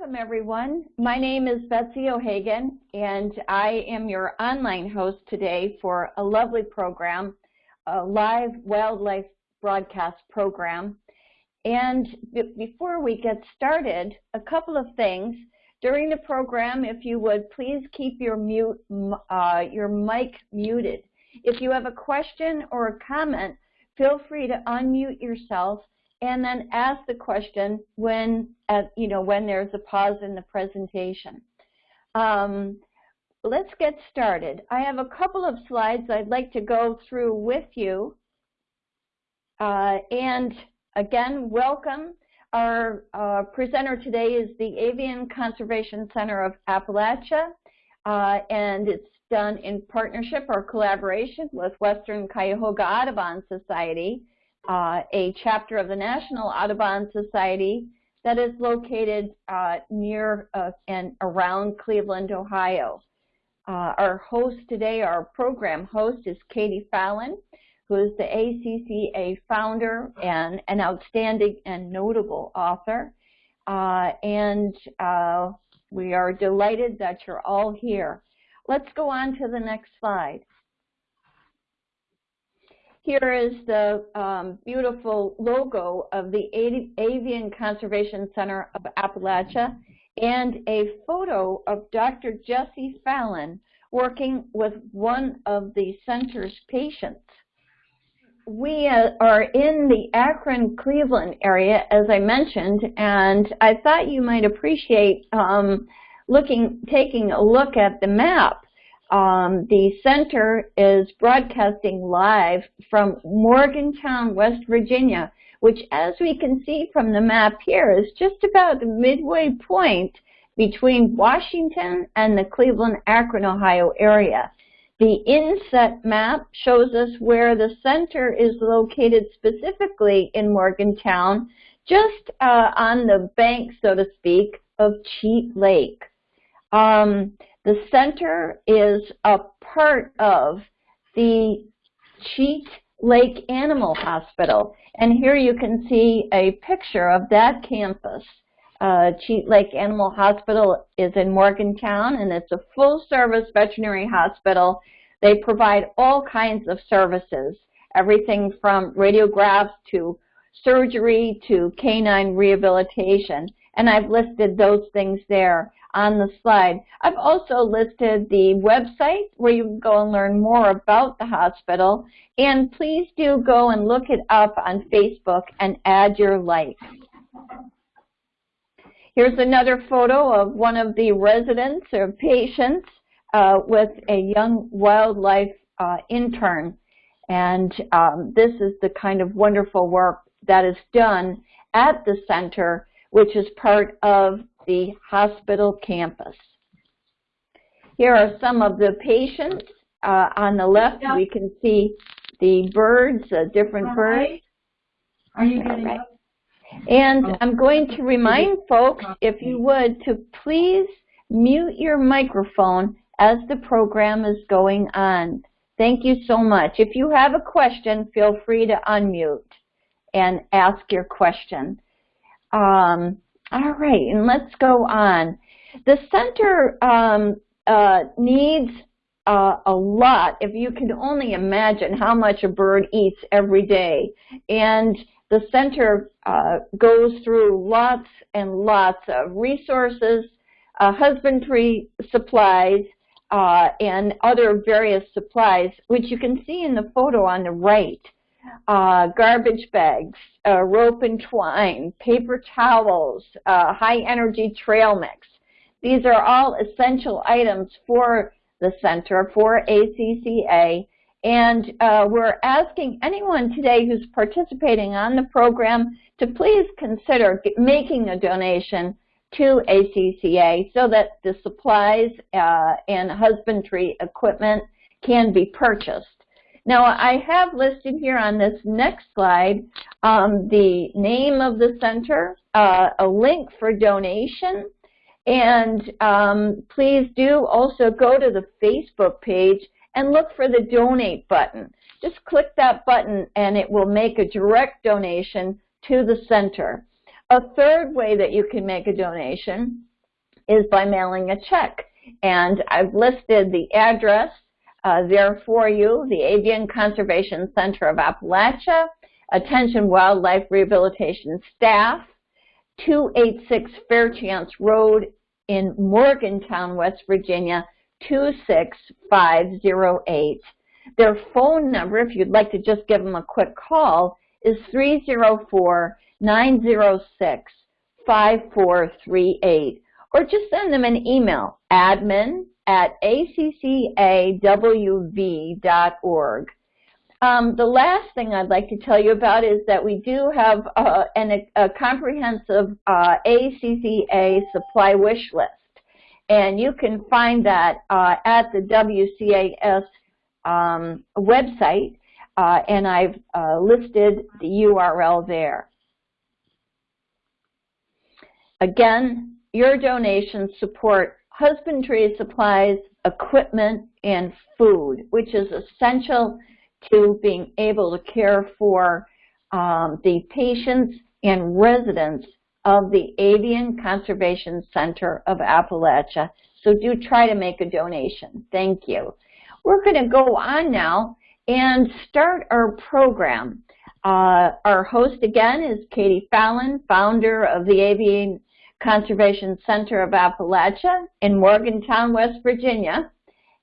Welcome everyone. My name is Betsy O'Hagan and I am your online host today for a lovely program, a live wildlife broadcast program. And before we get started, a couple of things. During the program, if you would please keep your mute, uh, your mic muted. If you have a question or a comment, feel free to unmute yourself and then ask the question when, at, you know, when there's a pause in the presentation. Um, let's get started. I have a couple of slides I'd like to go through with you. Uh, and again, welcome. Our uh, presenter today is the Avian Conservation Center of Appalachia, uh, and it's done in partnership or collaboration with Western Cuyahoga Audubon Society uh, a chapter of the National Audubon Society that is located uh, near uh, and around Cleveland, Ohio. Uh, our host today, our program host is Katie Fallon, who is the ACCA founder and an outstanding and notable author. Uh, and uh, we are delighted that you're all here. Let's go on to the next slide. Here is the um, beautiful logo of the Avian Conservation Center of Appalachia and a photo of Dr. Jesse Fallon working with one of the center's patients. We uh, are in the Akron-Cleveland area, as I mentioned, and I thought you might appreciate um, looking, taking a look at the map. Um, the center is broadcasting live from Morgantown, West Virginia, which as we can see from the map here is just about the midway point between Washington and the Cleveland-Akron, Ohio area. The inset map shows us where the center is located specifically in Morgantown, just uh, on the bank, so to speak, of Cheat Lake. Um, the center is a part of the Cheat Lake Animal Hospital. And here you can see a picture of that campus. Uh, Cheat Lake Animal Hospital is in Morgantown, and it's a full-service veterinary hospital. They provide all kinds of services, everything from radiographs to surgery to canine rehabilitation. And I've listed those things there on the slide. I've also listed the website where you can go and learn more about the hospital. And please do go and look it up on Facebook and add your like. Here's another photo of one of the residents or patients uh, with a young wildlife uh, intern. And um, this is the kind of wonderful work that is done at the center, which is part of the hospital campus. Here are some of the patients. Uh, on the left, we can see the birds, uh, different birds. Are you getting right. up? And oh. I'm going to remind folks, if you would, to please mute your microphone as the program is going on. Thank you so much. If you have a question, feel free to unmute and ask your question. Um, all right, and let's go on. The center um, uh, needs uh, a lot, if you can only imagine how much a bird eats every day. And the center uh, goes through lots and lots of resources, uh, husbandry supplies, uh, and other various supplies, which you can see in the photo on the right uh, garbage bags, uh, rope and twine, paper towels, uh, high energy trail mix. These are all essential items for the center, for ACCA, and uh, we're asking anyone today who's participating on the program to please consider making a donation to ACCA so that the supplies uh, and husbandry equipment can be purchased. Now I have listed here on this next slide um, the name of the center, uh, a link for donation, and um, please do also go to the Facebook page and look for the donate button. Just click that button and it will make a direct donation to the center. A third way that you can make a donation is by mailing a check. And I've listed the address uh, there for you, the Avian Conservation Center of Appalachia, Attention Wildlife Rehabilitation Staff, 286 Fairchance Road in Morgantown, West Virginia, 26508. Their phone number, if you'd like to just give them a quick call, is 304-906-5438. Or just send them an email, admin at accawv.org. Um, the last thing I'd like to tell you about is that we do have uh, an, a comprehensive uh, ACCA supply wish list. And you can find that uh, at the WCAS um, website, uh, and I've uh, listed the URL there. Again, your donations support husbandry supplies, equipment, and food, which is essential to being able to care for um, the patients and residents of the Avian Conservation Center of Appalachia. So do try to make a donation. Thank you. We're going to go on now and start our program. Uh, our host again is Katie Fallon, founder of the Avian Conservation Center of Appalachia in Morgantown, West Virginia.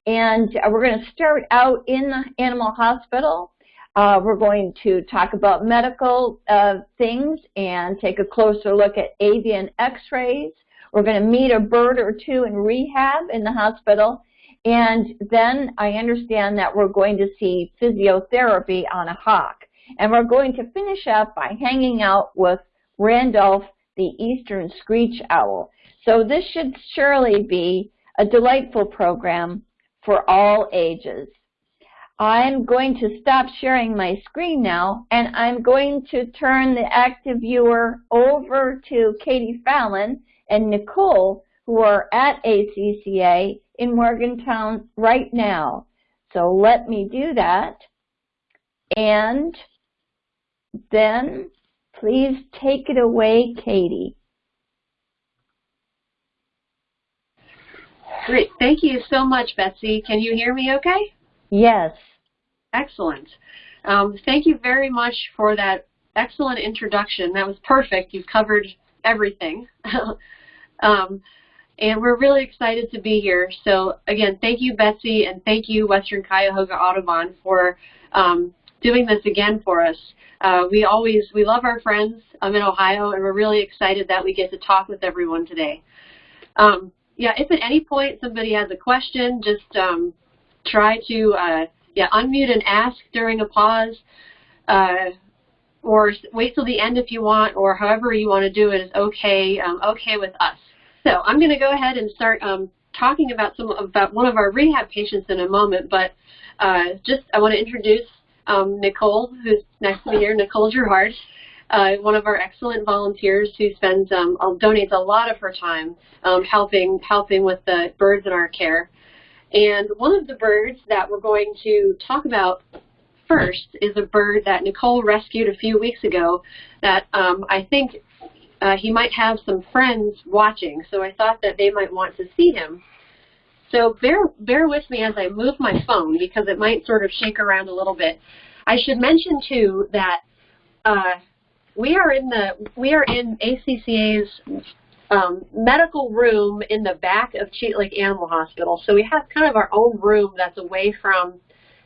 And uh, we're going to start out in the animal hospital. Uh, we're going to talk about medical uh, things and take a closer look at avian x-rays. We're going to meet a bird or two in rehab in the hospital. And then I understand that we're going to see physiotherapy on a hawk. And we're going to finish up by hanging out with Randolph, the eastern screech owl. So this should surely be a delightful program for all ages. I'm going to stop sharing my screen now, and I'm going to turn the active viewer over to Katie Fallon and Nicole, who are at ACCA in Morgantown right now. So let me do that. And then please take it away, Katie. Great. Thank you so much, Betsy. Can you hear me okay? Yes. Excellent. Um, thank you very much for that excellent introduction. That was perfect. You've covered everything. um, and we're really excited to be here. So again, thank you, Betsy, and thank you, Western Cuyahoga Audubon, for um, doing this again for us. Uh, we always, we love our friends um, in Ohio, and we're really excited that we get to talk with everyone today. Um, yeah, if at any point somebody has a question, just um, try to uh, yeah unmute and ask during a pause, uh, or wait till the end if you want, or however you want to do it is okay um, okay with us. So I'm going to go ahead and start um, talking about some about one of our rehab patients in a moment, but uh, just I want to introduce um, Nicole, who's next to me here, Nicole Gerhard uh, one of our excellent volunteers who spends um, donates a lot of her time um, helping helping with the birds in our care. And one of the birds that we're going to talk about first is a bird that Nicole rescued a few weeks ago that um, I think uh, he might have some friends watching, so I thought that they might want to see him. So bear, bear with me as I move my phone because it might sort of shake around a little bit. I should mention too that uh, we are in the we are in ACCA's um, medical room in the back of Cheat Lake Animal Hospital. So we have kind of our own room that's away from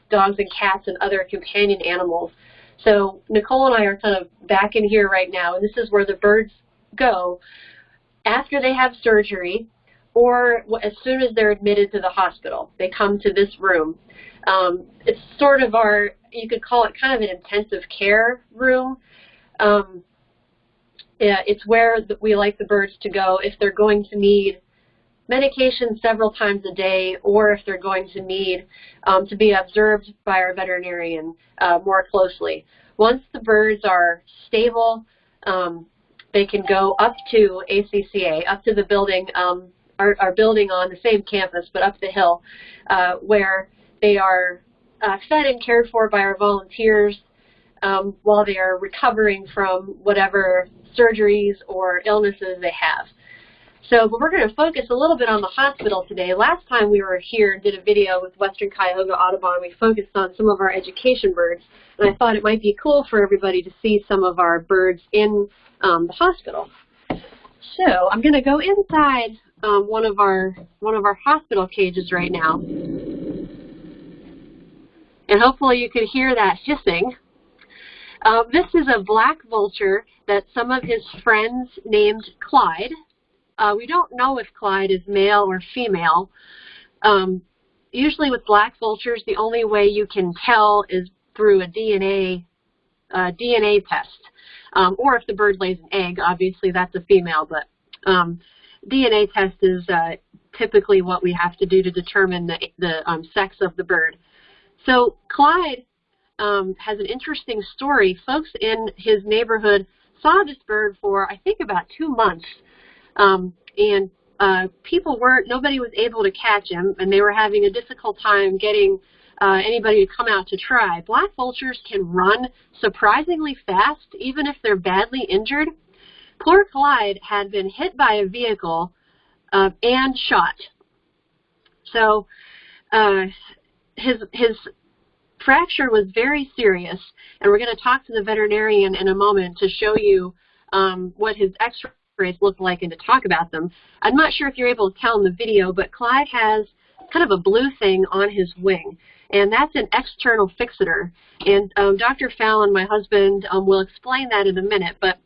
dogs and cats and other companion animals. So Nicole and I are kind of back in here right now, and this is where the birds go after they have surgery or as soon as they're admitted to the hospital. They come to this room. Um, it's sort of our, you could call it kind of an intensive care room um, yeah, it's where we like the birds to go if they're going to need medication several times a day or if they're going to need um, to be observed by our veterinarian uh, more closely. Once the birds are stable, um, they can go up to ACCA, up to the building, um, our, our, building on the same campus, but up the hill, uh, where they are uh, fed and cared for by our volunteers um, while they are recovering from whatever surgeries or illnesses they have. So, but we're going to focus a little bit on the hospital today. Last time we were here and did a video with Western Cuyahoga Audubon, we focused on some of our education birds, and I thought it might be cool for everybody to see some of our birds in um, the hospital. So, I'm going to go inside um, one of our one of our hospital cages right now, and hopefully you can hear that hissing. Uh, this is a black vulture that some of his friends named Clyde. Uh, we don't know if Clyde is male or female. Um, usually with black vultures, the only way you can tell is through a DNA uh, DNA test, um, or if the bird lays an egg. Obviously, that's a female, but um, DNA test is uh, typically what we have to do to determine the, the um, sex of the bird. So Clyde um, has an interesting story. Folks in his neighborhood saw this bird for, I think, about two months. Um, and uh, people weren't, nobody was able to catch him, and they were having a difficult time getting uh, anybody to come out to try. Black vultures can run surprisingly fast, even if they're badly injured. Poor Clyde had been hit by a vehicle uh, and shot. So uh, his his fracture was very serious, and we're going to talk to the veterinarian in a moment to show you um, what his x-rays look like and to talk about them. I'm not sure if you're able to tell in the video, but Clyde has kind of a blue thing on his wing, and that's an external fixator. And um, Dr. Fallon, my husband, um, will explain that in a minute, but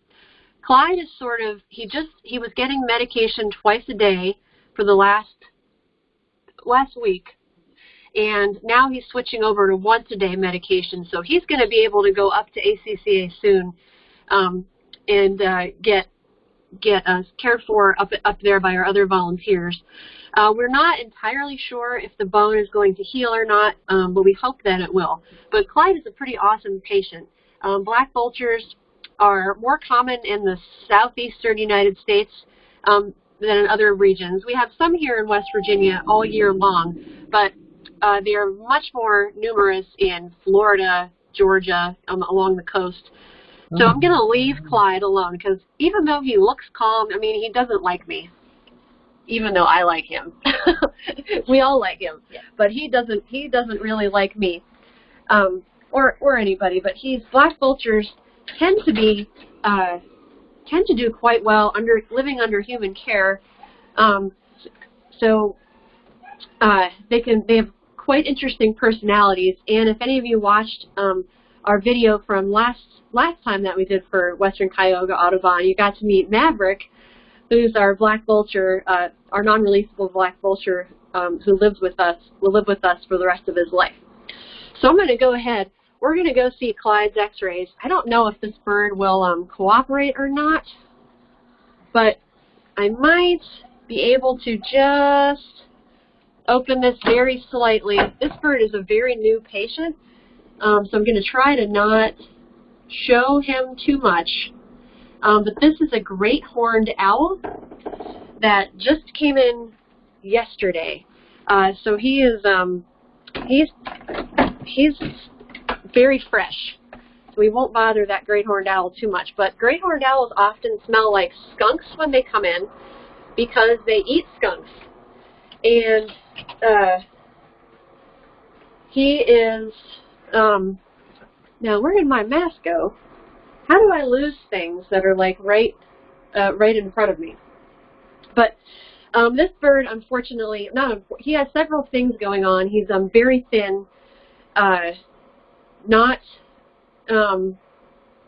Clyde is sort of, he just, he was getting medication twice a day for the last, last week, and now he's switching over to once a day medication. So he's going to be able to go up to ACCA soon um, and uh, get get us cared for up up there by our other volunteers. Uh, we're not entirely sure if the bone is going to heal or not, um, but we hope that it will. But Clyde is a pretty awesome patient. Um, black vultures are more common in the southeastern United States um, than in other regions. We have some here in West Virginia all year long, but uh, they are much more numerous in Florida, Georgia, um, along the coast. So I'm going to leave Clyde alone because even though he looks calm, I mean, he doesn't like me. Even though I like him, we all like him, Yeah. but he doesn't. He doesn't really like me, um, or or anybody. But he's black vultures tend to be uh, tend to do quite well under living under human care. Um, so uh, they can they have quite interesting personalities. And if any of you watched um, our video from last last time that we did for Western Cuyahoga Audubon, you got to meet Maverick, who's our black vulture, uh, our non-releasable black vulture um, who lives with us, will live with us for the rest of his life. So I'm going to go ahead. We're going to go see Clyde's x-rays. I don't know if this bird will um, cooperate or not, but I might be able to just open this very slightly. This bird is a very new patient, um, so I'm going to try to not show him too much. Um, but this is a great horned owl that just came in yesterday. Uh, so he is um, he's he's very fresh. So we won't bother that great horned owl too much. But great horned owls often smell like skunks when they come in because they eat skunks. And uh, he is um, now where did my mask go? How do I lose things that are like right uh, right in front of me? But um, this bird, unfortunately, not he has several things going on. He's um, very thin, uh, not um,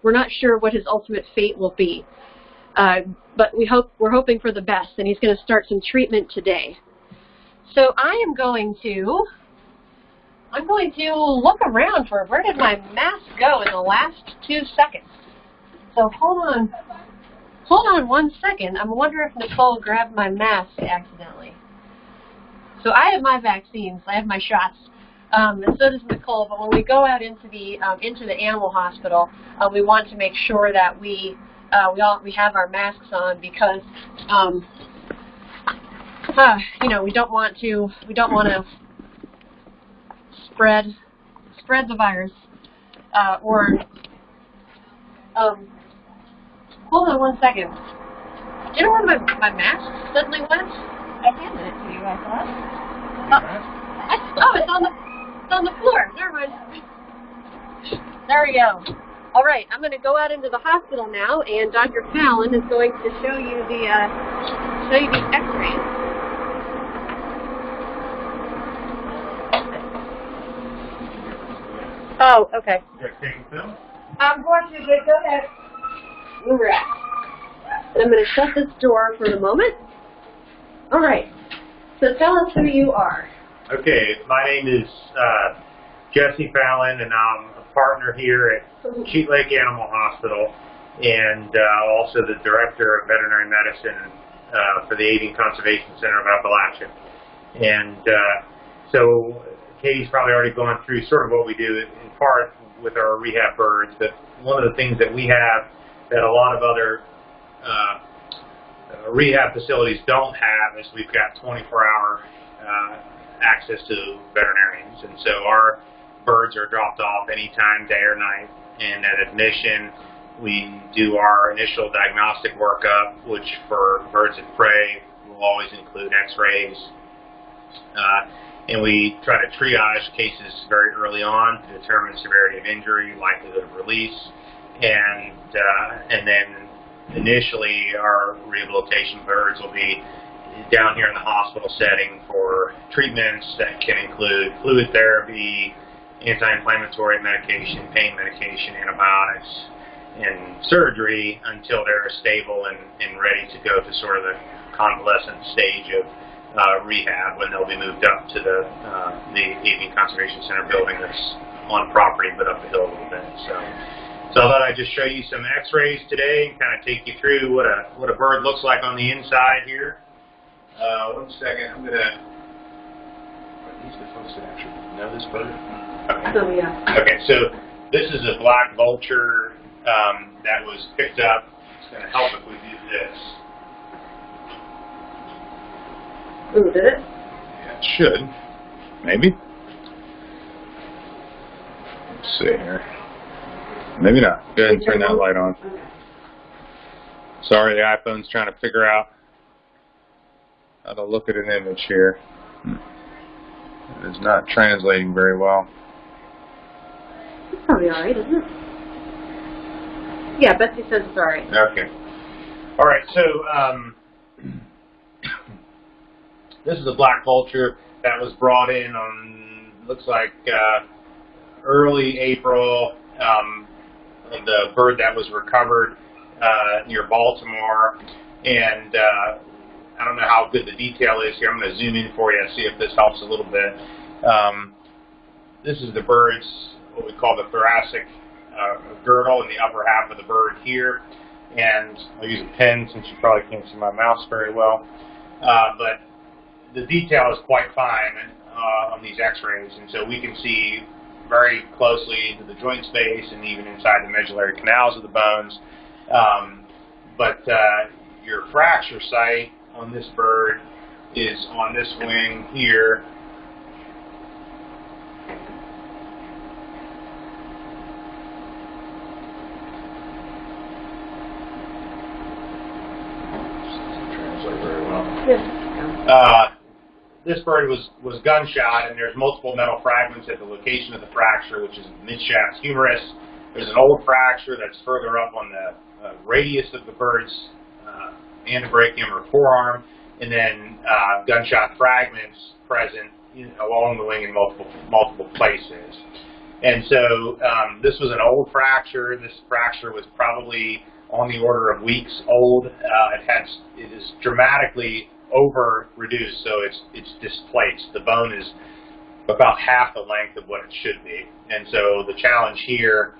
we're not sure what his ultimate fate will be. Uh, but we hope we're hoping for the best, and he's going to start some treatment today. So I am going to I'm going to look around for where did my mask go in the last two seconds. So hold on, hold on one second. I'm wondering if Nicole grabbed my mask accidentally. So I have my vaccines. I have my shots. Um, and so does Nicole. But when we go out into the um, into the animal hospital, uh, we want to make sure that we uh, we all we have our masks on because um, uh, you know we don't want to we don't want to spread spread the virus uh, or um, hold on one second. Do you know where my, my mask suddenly went? I handed it to you, I thought. Oh, it's on the it's on the floor. Never mind. There we go. All right, I'm going to go out into the hospital now, and Dr. Fallon is going to show you the uh, show you the X-rays. Oh, okay. You guys taking film? I'm going to get, go ahead. All right. And I'm going to shut this door for the moment. All right. So tell us who you are. Okay, my name is uh, Jesse Fallon, and I'm a partner here at Cheat Lake Animal Hospital, and uh, also the director of veterinary medicine uh, for the Avian Conservation Center of Appalachia. And uh, so Katie's probably already gone through sort of what we do in part with our rehab birds, but one of the things that we have that a lot of other uh, rehab facilities don't have is we've got 24-hour uh, access to veterinarians, and so our birds are dropped off anytime, day or night. And at admission, we do our initial diagnostic workup, which for birds of prey will always include X-rays. Uh, and we try to triage cases very early on to determine severity of injury, likelihood of release, and uh, and then initially our rehabilitation birds will be down here in the hospital setting for treatments that can include fluid therapy, anti-inflammatory medication, pain medication, antibiotics, and surgery until they're stable and, and ready to go to sort of the convalescent stage of uh, rehab when they'll be moved up to the uh, the Avian Conservation Center building that's on property but up the hill a little bit. So, so I thought I'd just show you some X-rays today and kind of take you through what a what a bird looks like on the inside here. Uh, one second, I'm gonna. Are these the folks that actually know this bird? Okay. So yeah. Okay, so this is a black vulture um, that was picked up. It's going to help if we do this. Ooh, did it? Yeah, it should. Maybe. Let's see here. Maybe not. Go ahead and turn that light on. Sorry, the iPhone's trying to figure out how to look at an image here. It is not translating very well. It's probably all right, isn't it? Yeah, Betsy says it's all right. Okay. All right. So um, this is a black vulture that was brought in on looks like uh, early April. Um, the bird that was recovered uh, near Baltimore, and uh, I don't know how good the detail is here. I'm going to zoom in for you and see if this helps a little bit. Um, this is the bird's what we call the thoracic uh, girdle in the upper half of the bird here. And I'll use a pen since you probably can't see my mouse very well. Uh, but the detail is quite fine uh, on these x-rays. And so we can see very closely into the joint space and even inside the medullary canals of the bones. Um, but uh, your fracture site on this bird is on this wing here translate very well. Yeah. Uh, this bird was, was gunshot, and there's multiple metal fragments at the location of the fracture, which is midshaft humerus. There's an old fracture that's further up on the uh, radius of the bird's antebrachium or forearm, and then uh, gunshot fragments present along the wing in multiple multiple places. And so um, this was an old fracture. This fracture was probably on the order of weeks old. Uh, it has it is dramatically over reduced, so it's it's displaced. The bone is about half the length of what it should be, and so the challenge here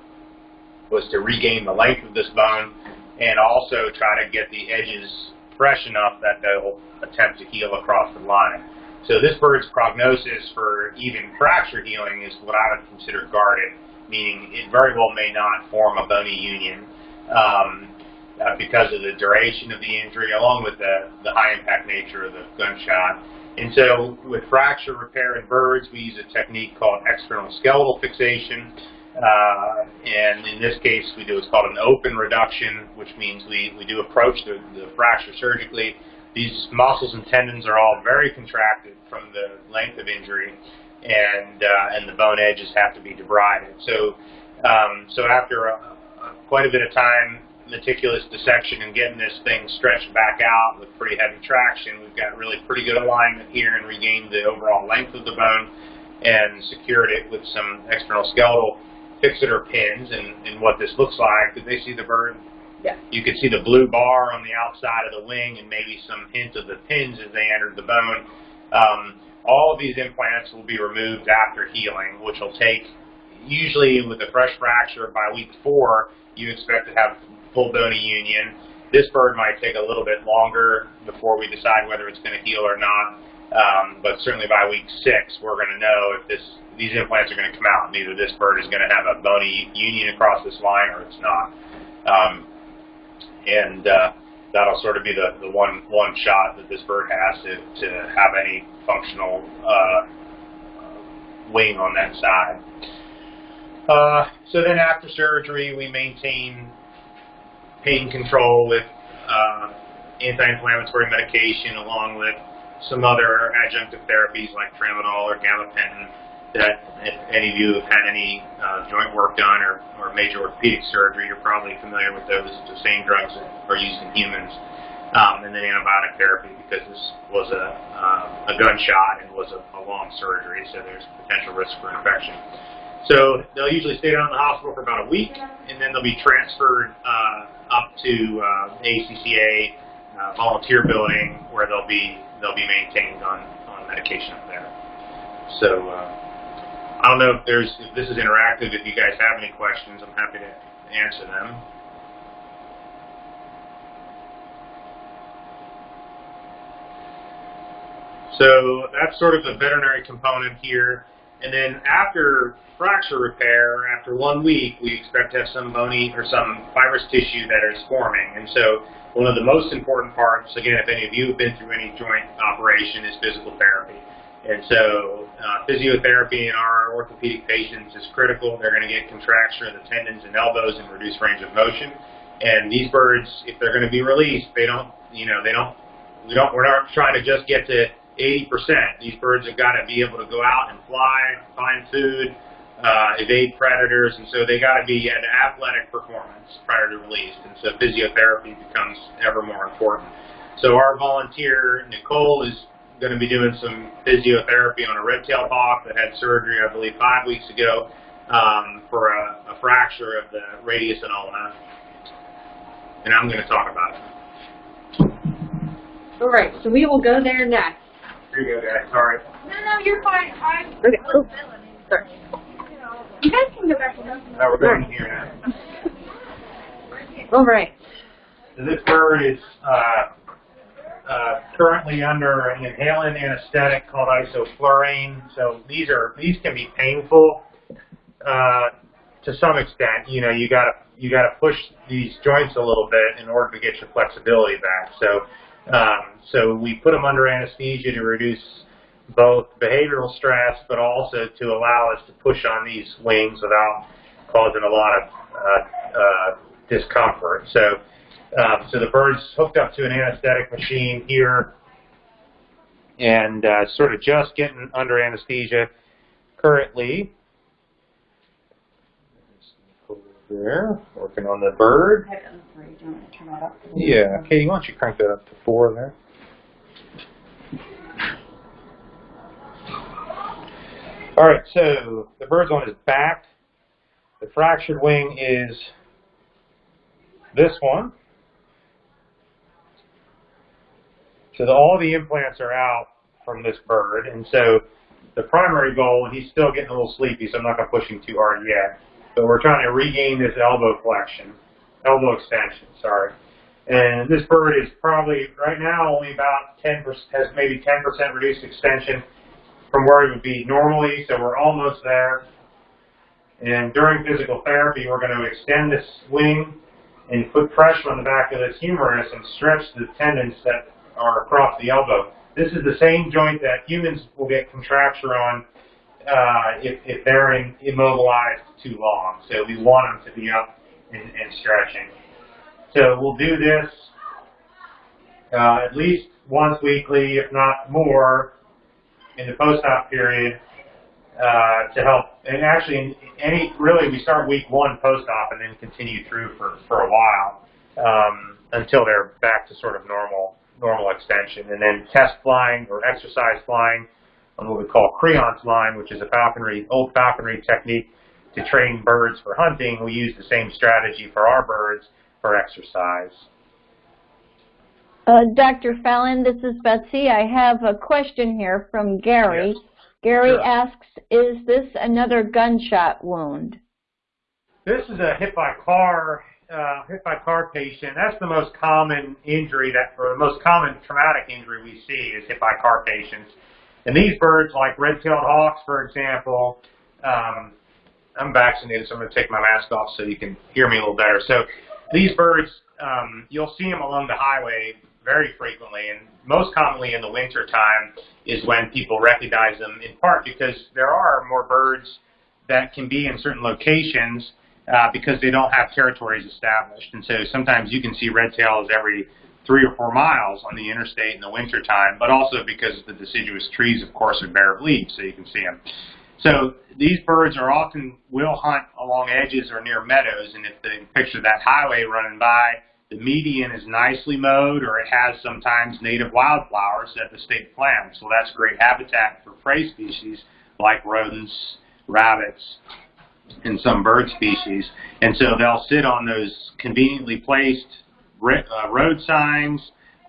was to regain the length of this bone and also try to get the edges fresh enough that they'll attempt to heal across the line. So this bird's prognosis for even fracture healing is what I would consider guarded, meaning it very well may not form a bony union. Um, uh, because of the duration of the injury, along with the, the high impact nature of the gunshot. And so with fracture repair in birds, we use a technique called external skeletal fixation. Uh, and in this case, we do what's called an open reduction, which means we, we do approach the, the fracture surgically. These muscles and tendons are all very contracted from the length of injury, and uh, and the bone edges have to be debrided. So, um, so after a, a, quite a bit of time, meticulous dissection and getting this thing stretched back out with pretty heavy traction, we've got really pretty good alignment here and regained the overall length of the bone and secured it with some external skeletal fixator pins. And, and what this looks like, did they see the bird? Yeah. You could see the blue bar on the outside of the wing and maybe some hint of the pins as they entered the bone. Um, all of these implants will be removed after healing, which will take, usually with a fresh fracture, by week four, you expect to have full bony union. This bird might take a little bit longer before we decide whether it's going to heal or not. Um, but certainly by week six, we're going to know if this these implants are going to come out. And either this bird is going to have a bony union across this line or it's not. Um, and uh, that'll sort of be the, the one one shot that this bird has to, to have any functional uh, wing on that side. Uh, so then after surgery, we maintain pain control with uh, anti-inflammatory medication along with some other adjunctive therapies like tramadol or gabapentin that if any of you have had any uh, joint work done or, or major orthopedic surgery, you're probably familiar with those, the same drugs that are used in humans. Um, and then antibiotic therapy because this was a, uh, a gunshot and was a, a long surgery, so there's potential risk for infection. So they'll usually stay down in the hospital for about a week, and then they'll be transferred uh, up to uh, ACCA uh, volunteer building where they'll be they'll be maintained on, on medication up there. So uh, I don't know if there's if this is interactive. If you guys have any questions, I'm happy to answer them. So that's sort of the veterinary component here. And then after fracture repair, after one week, we expect to have some bony or some fibrous tissue that is forming. And so one of the most important parts, again, if any of you have been through any joint operation, is physical therapy. And so uh, physiotherapy in our orthopedic patients is critical. They're going to get contraction of the tendons and elbows and reduce range of motion. And these birds, if they're going to be released, they don't, you know, they don't, we don't, we're not trying to just get to 80%. These birds have got to be able to go out and fly, find food, uh, evade predators, and so they got to be at athletic performance prior to release. And so physiotherapy becomes ever more important. So our volunteer, Nicole, is going to be doing some physiotherapy on a red-tailed hawk that had surgery, I believe, five weeks ago um, for a, a fracture of the radius and ulna. And I'm going to talk about it. All right, so we will go there next. Here you guys. Sorry. No, no, you're fine. I, Okay. Oh, sorry. you guys can go back to them. Now we're going here now. All right. So this bird is uh, uh, currently under an inhalant anesthetic called isoflurane. So these are these can be painful uh, to some extent. You know, you gotta you gotta push these joints a little bit in order to get your flexibility back. So um, so we put them under anesthesia to reduce both behavioral stress, but also to allow us to push on these wings without causing a lot of uh, uh, discomfort. So, um, so the bird's hooked up to an anesthetic machine here, and uh, sort of just getting under anesthesia currently. There, working on the bird. Yeah, Katie, why don't you crank that up to four there? All right, so the bird's on his back. The fractured wing is this one. So the, all the implants are out from this bird, and so the primary goal, and he's still getting a little sleepy, so I'm not going to push him too hard yet, but we're trying to regain this elbow flexion, elbow extension, sorry. And this bird is probably, right now, only about 10%, has maybe 10% reduced extension from where it would be normally, so we're almost there. And during physical therapy, we're going to extend this wing and put pressure on the back of this humerus and stretch the tendons that are across the elbow. This is the same joint that humans will get contracture on uh, if, if they're in, immobilized too long. So we want them to be up and, and stretching. So we'll do this uh, at least once weekly, if not more, in the post-op period uh, to help. And actually, in any really, we start week one post-op and then continue through for, for a while um, until they're back to sort of normal normal extension. And then test flying or exercise flying on what we call creance line, which is a falconry, old falconry technique to train birds for hunting. We use the same strategy for our birds for exercise. Uh, Dr. Fallon, this is Betsy. I have a question here from Gary. Yes. Gary Sure. asks, is this another gunshot wound? This is a hit by car, uh, hit by car patient. That's the most common injury that, or the most common traumatic injury we see is hit by car patients. And these birds, like red-tailed hawks, for example, um, I'm vaccinated, so I'm going to take my mask off so you can hear me a little better. So these birds, um, you'll see them along the highway very frequently, and most commonly in the winter time is when people recognize them, in part because there are more birds that can be in certain locations uh, because they don't have territories established. And so sometimes you can see red tails every three or four miles on the interstate in the winter time, but also because the deciduous trees, of course, are bare of leaves, so you can see them. So these birds are often will hunt along edges or near meadows, and if they picture that highway running by, the median is nicely mowed or it has sometimes native wildflowers that the state plants. So that's great habitat for prey species like rodents, rabbits, and some bird species. And so they'll sit on those conveniently placed uh, road signs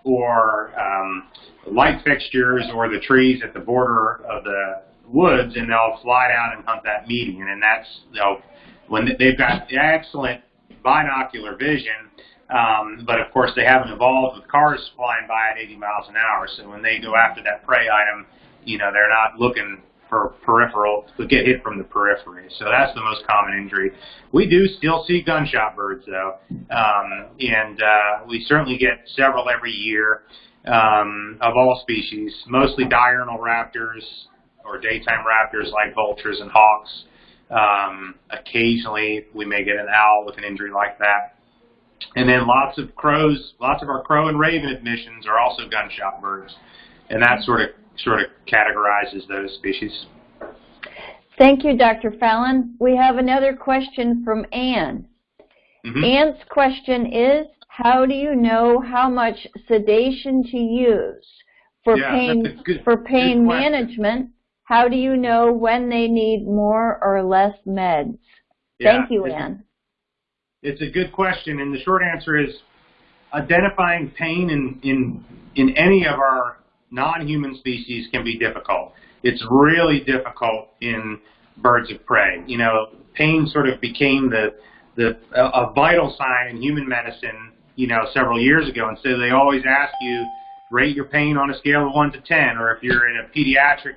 or um, light fixtures or the trees at the border of the woods, and they'll fly down and hunt that median. And that's they'll when they've got excellent binocular vision. Um, but of course, they haven't evolved with cars flying by at 80 miles an hour. So when they go after that prey item, you know, they're not looking for peripheral get hit from the periphery. So that's the most common injury. We do still see gunshot birds though, um, and uh, we certainly get several every year um, of all species, mostly diurnal raptors or daytime raptors like vultures and hawks. Um, occasionally, we may get an owl with an injury like that. And then lots of crows, lots of our crow and raven admissions are also gunshot birds, and that sort of sort of categorizes those species. Thank you, Dr. Fallon. We have another question from Anne. Mhm. Anne's question is, how do you know how much sedation to use? For Yeah, pain, good- for pain management, how do you know when they need more or less meds? Thank you, it's- Anne. It's a good question, and the short answer is identifying pain in, in, in any of our non-human species can be difficult. It's really difficult in birds of prey. You know, pain sort of became the, the a, vital sign in human medicine, you know, several years ago, and so they always ask you, rate your pain on a scale of 1 to 10, or if you're in a pediatric,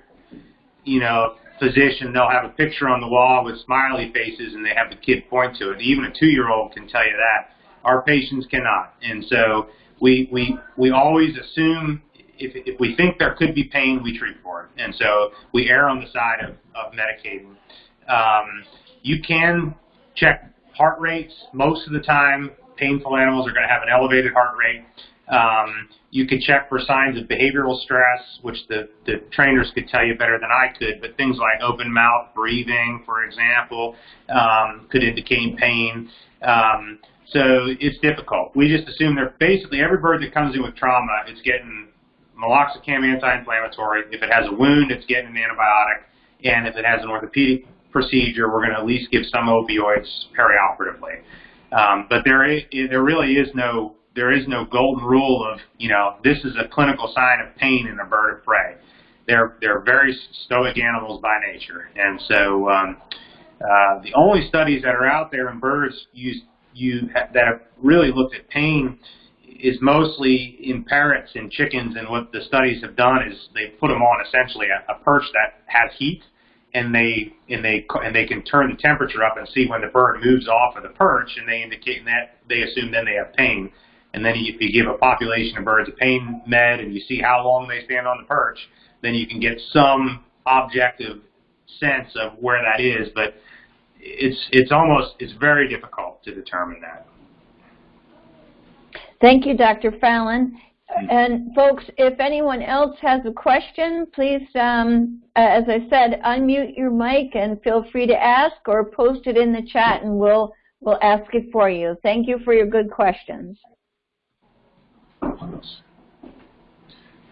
you know, physician, they'll have a picture on the wall with smiley faces and they have the kid point to it. Even a two-year-old can tell you that. Our patients cannot. And so we, we, we always assume if, if we think there could be pain, we treat for it. And so we err on the side of, of medicating. Um, you can check heart rates. Most of the time, painful animals are going to have an elevated heart rate. Um, you could check for signs of behavioral stress, which the, the trainers could tell you better than I could, but things like open mouth breathing, for example, um, could indicate pain. Um, so it's difficult. We just assume they're basically every bird that comes in with trauma, is getting meloxicam anti-inflammatory. If it has a wound, it's getting an antibiotic. And if it has an orthopedic procedure, we're going to at least give some opioids perioperatively. Um, but there, is, there really is no there is no golden rule of you know this is a clinical sign of pain in a bird of prey. They're they're very stoic animals by nature, and so um, uh, the only studies that are out there in birds use you that have really looked at pain is mostly in parrots and chickens, and what the studies have done is they put them on essentially a, a perch that has heat, and they and they and they can turn the temperature up and see when the bird moves off of the perch, and they indicate that they assume then they have pain. And then if you give a population of birds a pain med and you see how long they stand on the perch, then you can get some objective sense of where that is, but it's it's almost it's very difficult to determine that. Thank you, Dr. Fallon. And folks, if anyone else has a question, please, um, as I said, unmute your mic and feel free to ask or post it in the chat and we'll, we'll ask it for you. Thank you for your good questions.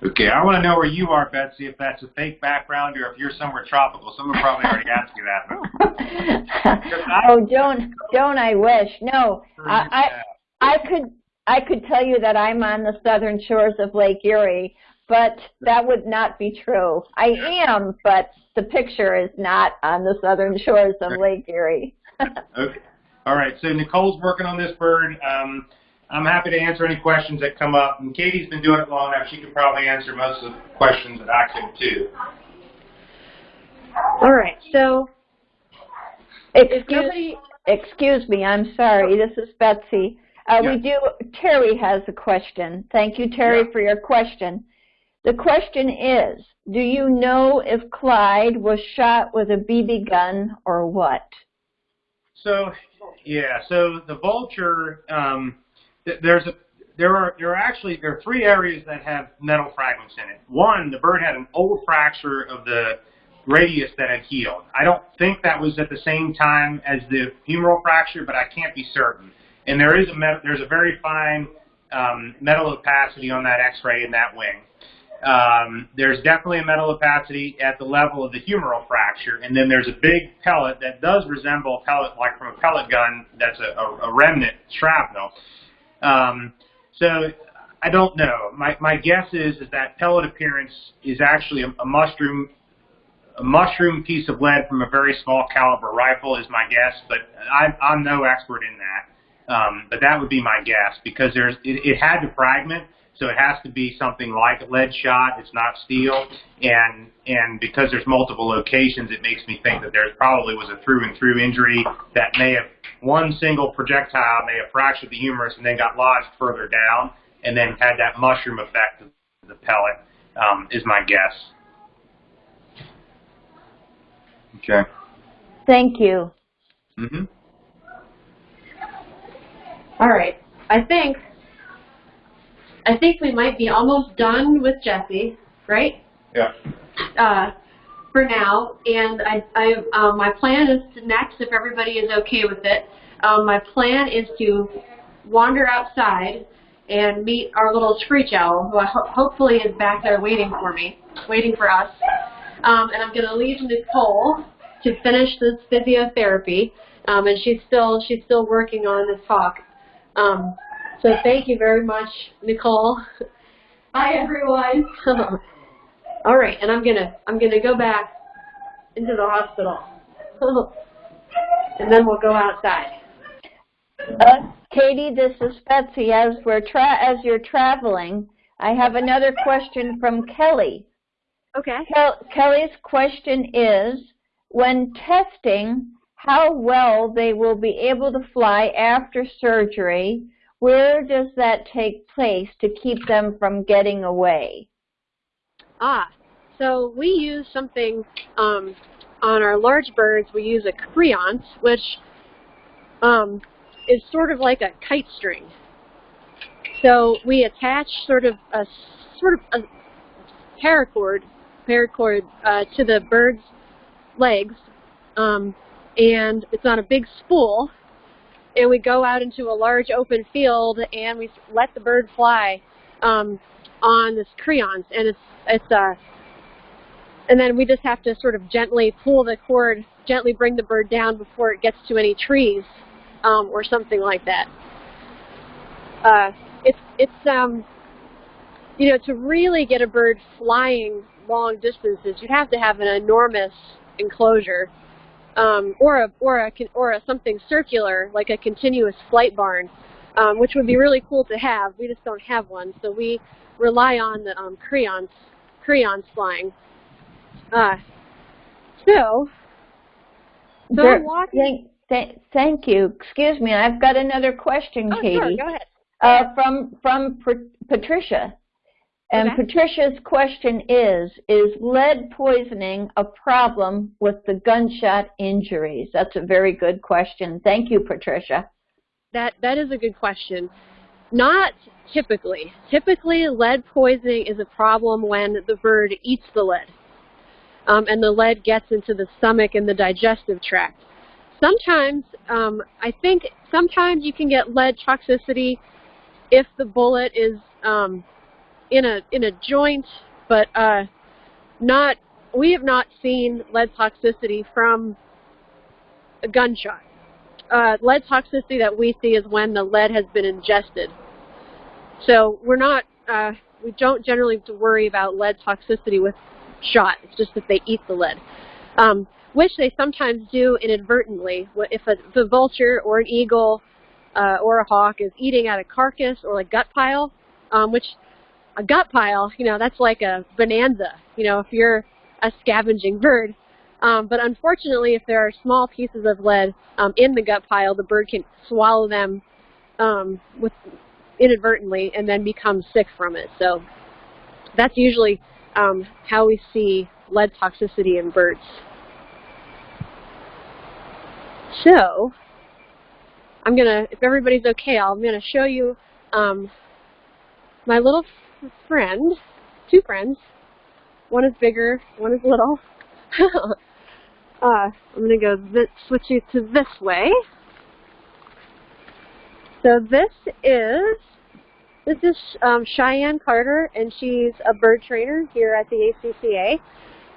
Okay, I want to know where you are, Betsy, if that's a fake background or if you're somewhere tropical. Someone probably already asked you that. Oh, don't, don't I wish. No, I, I, I could, I could tell you that I'm on the southern shores of Lake Erie, but that would not be true. I am, but the picture is not on the southern shores of Lake Erie. okay. All right, so Nicole's working on this bird. Um, I'm happy to answer any questions that come up. And Katie's been doing it long enough; she could probably answer most of the questions that I could too. All right. So, excuse, nobody, excuse me, I'm sorry. This is Betsy. Uh, Yeah. We do. Terry has a question. Thank you, Terry, Yeah. for your question. The question is: Do you know if Clyde was shot with a BB gun or what? So, yeah. So the vulture, um, th- there's a there are there are actually there are three areas that have metal fragments in it. One, the bird had an old fracture of the radius that had healed. I don't think that was at the same time as the humeral fracture, but I can't be certain. And there is a met- there's a very fine um, metal opacity on that X-ray in that wing. Um, there's definitely a metal opacity at the level of the humeral fracture, and then there's a big pellet that does resemble a pellet, like from a pellet gun, that's a, a, a remnant shrapnel. Um, so I don't know. My, my guess is is that pellet appearance is actually a, a mushroom a mushroom piece of lead from a very small caliber rifle is my guess, but I, I'm no expert in that. Um, but that would be my guess because there's it, it had to fragment, so it has to be something like a lead shot. It's not steel, and and because there's multiple locations, it makes me think that there probably was a through and through injury that may have one single projectile may have fractured the humerus and then got lodged further down, and then had that mushroom effect of the pellet. Um, is my guess. Okay. Thank you. Mm-hmm. All right. I think, I think we might be almost done with Jesse, right? Yeah. uh, for now, and I, I, um, my plan is to next, if everybody is okay with it, um, my plan is to wander outside and meet our little screech owl, who I ho- hopefully is back there waiting for me, waiting for us. Um, and I'm going to leave Nicole to finish this physiotherapy, um, and she's still she's still working on this talk. Um, so thank you very much, Nicole. Bye, everyone. All right, and I'm gonna I'm gonna go back into the hospital, and then we'll go outside. Uh, Katie, this is Betsy. As we're tra- as you're traveling, I have another question from Kelly. Okay. Kel- Kelly's question is, when testing how well they will be able to fly after surgery, where does that take place to keep them from getting away? Ah, so we use something um, on our large birds. We use a creance, which um, is sort of like a kite string. So we attach sort of a sort of a paracord, paracord uh, to the bird's legs, um, and it's on a big spool. And we go out into a large open field, and we let the bird fly um, on this creance, and it's it's uh, and then we just have to sort of gently pull the cord, gently bring the bird down before it gets to any trees, um, or something like that. Uh, it's it's um, you know, to really get a bird flying long distances, you'd have to have an enormous enclosure, um, or a or a or a something circular like a continuous flight barn, um, which would be really cool to have. We just don't have one, so we rely on the um, creance creance flying. Uh, so, so I'm walking. Thank, th- thank you. Excuse me, I've got another question, Oh, Katie. sure, go ahead. Uh, from from Patricia. And Okay. Patricia's question is, is lead poisoning a problem with the gunshot injuries? That's a very good question. Thank you, Patricia. That that is a good question. Not typically. Typically, lead poisoning is a problem when the bird eats the lead, um, and the lead gets into the stomach and the digestive tract. Sometimes, um, I think sometimes you can get lead toxicity if the bullet is um, in a in a joint, but uh, not. We have not seen lead toxicity from a gunshot uh, lead toxicity that we see is when the lead has been ingested. So we're not, uh, we don't generally have to worry about lead toxicity with shot. It's just that they eat the lead, um, which they sometimes do inadvertently. If a, vulture or an eagle uh, or a hawk is eating at a carcass or a gut pile, um, which a gut pile, you know, that's like a bonanza. You know, if you're a scavenging bird, um, but unfortunately, if there are small pieces of lead um, in the gut pile, the bird can swallow them um, with inadvertently and then become sick from it. So that's usually um, how we see lead toxicity in birds. So I'm gonna, if everybody's okay, I'm gonna show you um, my little friend, two friends. One is bigger, one is little. uh, I'm going to go th switch you to this way. So this is this is um, Cheyenne Carter, and she's a bird trainer here at the ACCA.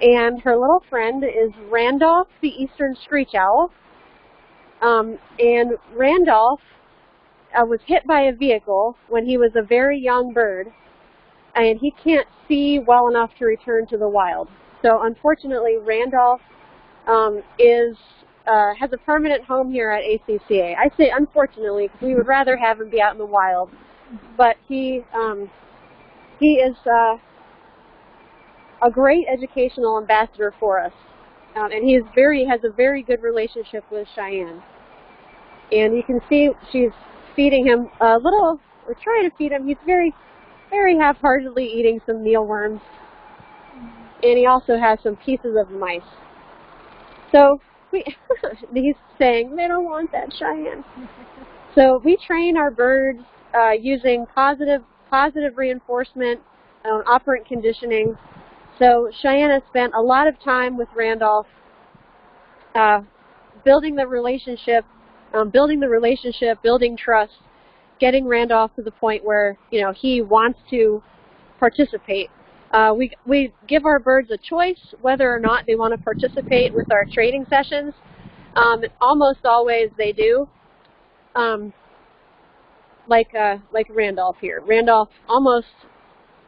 And her little friend is Randolph, the eastern screech owl. Um, and Randolph uh, was hit by a vehicle when he was a very young bird, and he can't see well enough to return to the wild. So unfortunately, Randolph um, is uh, has a permanent home here at ACCA. I say unfortunately because we would rather have him be out in the wild, but he um, he is uh, a great educational ambassador for us, um, and he is very has a very good relationship with Cheyenne. And you can see she's feeding him a little. We're trying to feed him. He's very very half-heartedly eating some mealworms and he also has some pieces of mice. So we, he's saying they don't want that Cheyenne. So we train our birds uh, using positive positive reinforcement, uh, operant conditioning. So Cheyenne has spent a lot of time with Randolph, uh, building the relationship, um, building the relationship, building trust, getting Randolph to the point where you know he wants to participate uh, we, we give our birds a choice whether or not they want to participate with our training sessions. Um, almost always they do. Um, like uh, like Randolph here. Randolph almost,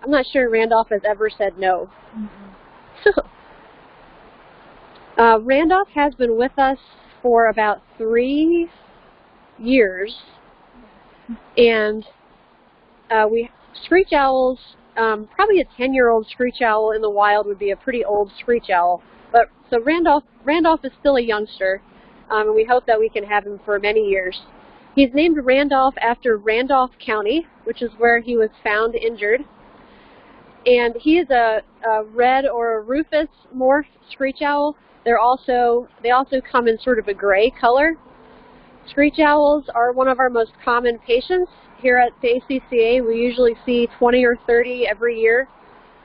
I'm not sure Randolph has ever said no. So, uh, Randolph has been with us for about three years, and uh, we screech owls um, probably a 10-year-old screech owl in the wild would be a pretty old screech owl. But so Randolph Randolph is still a youngster, um, and we hope that we can have him for many years. He's named Randolph after Randolph County, which is where he was found injured. And he is a, a red or a rufous morph screech owl. They're also they also come in sort of a gray color. Screech owls are one of our most common patients here at the ACCA. We usually see 20 or 30 every year.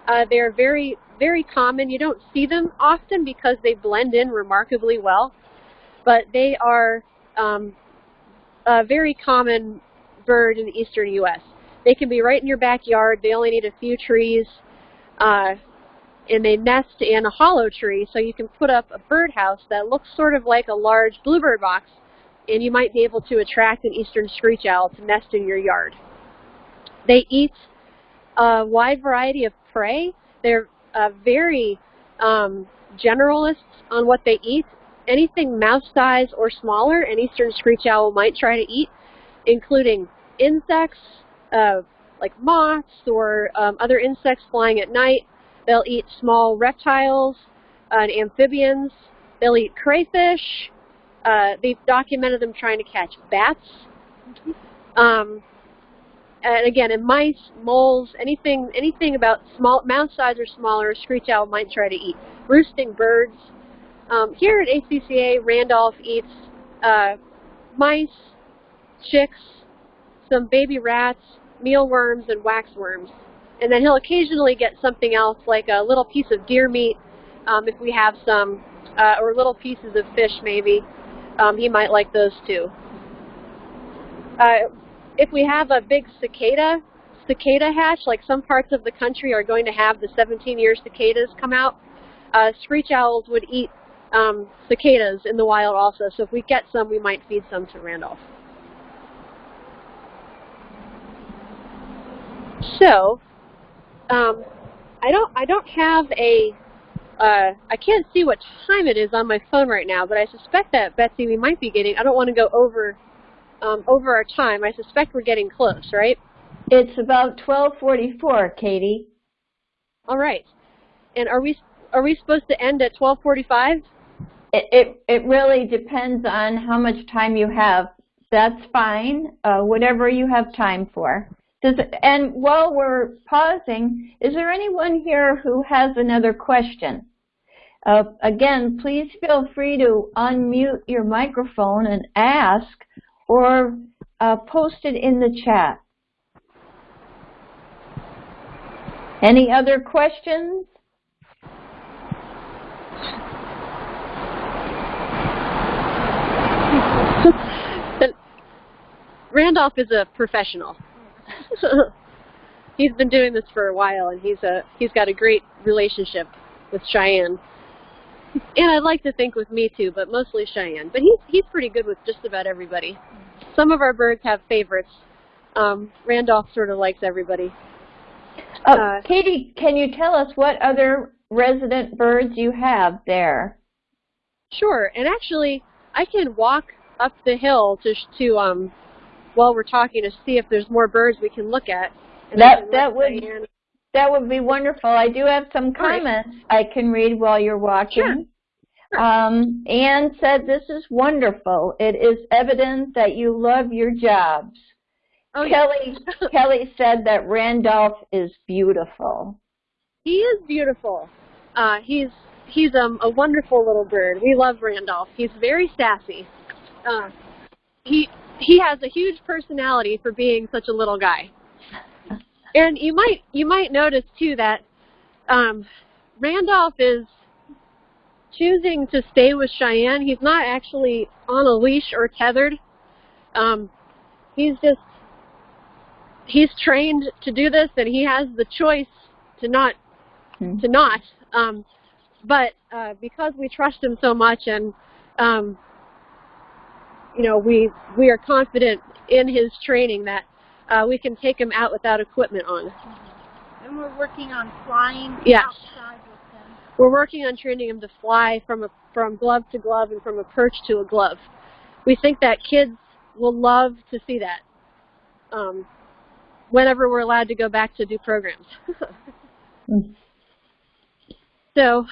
Uh, they're very, very common. You don't see them often because they blend in remarkably well, but they are um, a very common bird in the eastern U.S. They can be right in your backyard. They only need a few trees, uh, and they nest in a hollow tree, so you can put up a birdhouse that looks sort of like a large bluebird box and you might be able to attract an eastern screech owl to nest in your yard. They eat a wide variety of prey. They're uh, very um, generalists on what they eat. Anything mouse size or smaller, an eastern screech owl might try to eat, including insects, uh, like moths or um, other insects flying at night. They'll eat small reptiles and amphibians. They'll eat crayfish, uh, they've documented them trying to catch bats. Um, and again, in mice, moles, anything anything about small mouse size or smaller, screech owl might try to eat. Roosting birds. Um, here at ACCA, Randolph eats uh, mice, chicks, some baby rats, mealworms, and waxworms. And then he'll occasionally get something else, like a little piece of deer meat, um, if we have some, uh, or little pieces of fish maybe. Um, he might like those too. Uh, if we have a big cicada, cicada hatch, like some parts of the country are going to have the 17-year cicadas come out, uh, screech owls would eat um, cicadas in the wild also. So if we get some, we might feed some to Randolph. So, um, I don't I don't have a uh, I can't see what time it is on my phone right now, but I suspect that Betsy we might be getting. I don't want to go over um, over our time. I suspect we're getting close, right? It's about 12:44, Katie. All right. And are we are we supposed to end at 12:45? It, it it really depends on how much time you have. That's fine. Uh, whatever you have time for. Does it, and while we're pausing, is there anyone here who has another question? Uh, again, please feel free to unmute your microphone and ask, or uh, post it in the chat. Any other questions? Randolph is a professional. he's been doing this for a while, and he's a he's got a great relationship with Cheyenne. And I'd like to think with me too, but mostly Cheyenne. But he's he's pretty good with just about everybody. Some of our birds have favorites. Um, Randolph sort of likes everybody. Oh, Uh, Katie, can you tell us what other resident birds you have there? Sure, and actually, I can walk up the hill to sh- to um while we're talking to see if there's more birds we can look at. And That that would Diane- that would be wonderful. I do have some right. comments I can read while you're watching. Sure. Um, Anne said, "This is wonderful. It is evident that you love your jobs." Oh, yeah. Kelly Kelly said that Randolph is beautiful. He is beautiful. Uh, he's he's um, a wonderful little bird. We love Randolph. He's very sassy. Uh, he he has a huge personality for being such a little guy. And you might you might notice too that um, Randolph is choosing to stay with Cheyenne. He's not actually on a leash or tethered. Um, he's just he's trained to do this, and he has the choice to not Hmm. to not. Um, but uh, because we trust him so much, and um, you know, we we are confident in his training that uh, we can take them out without equipment on. And we're working on flying Yes. outside with them. We're working on training them to fly from a from glove to glove and from a perch to a glove. We think that kids will love to see that. Um, whenever we're allowed to go back to do programs. Mm. so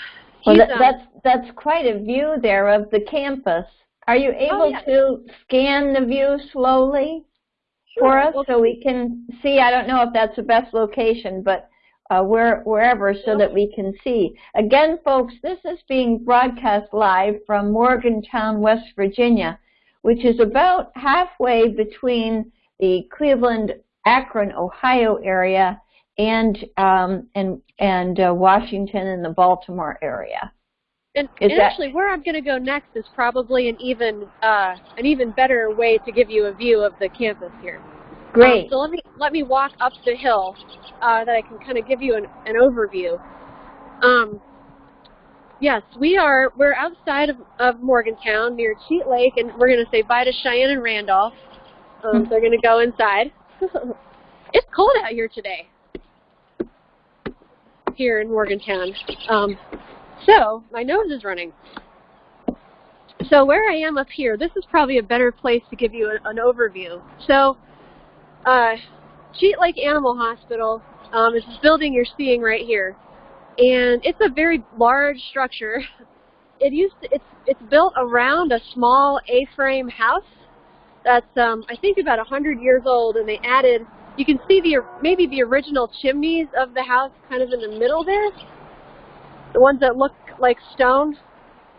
Well, that, um, that's that's quite a view there of the campus. Are you able Oh, yeah. to scan the view slowly for us Well, so we can see? I don't know if that's the best location, but uh, where, wherever so that we can see. Again, folks, this is being broadcast live from Morgantown, West Virginia, which is about halfway between the Cleveland, Akron, Ohio area and um, and and uh, Washington and the Baltimore area. And, Is and that- actually, where I'm going to go next is probably an even uh, an even better way to give you a view of the campus here. Great. Um, so let me let me walk up the hill uh, that I can kind of give you an, an overview. Um, yes, we are we're outside of, of Morgantown near Cheat Lake, and we're going to say bye to Cheyenne and Randolph. Um, they're going to go inside. it's cold out here today. Here in Morgantown. Um, so my nose is running. So where I am up here, this is probably a better place to give you a, an overview. So uh, Cheat Lake Animal Hospital um, is this building you're seeing right here, and it's a very large structure. It used to, it's it's built around a small A-frame house that's um, I think about a hundred years old, and they added you can see the maybe the original chimneys of the house kind of in the middle there. The ones that look like stone.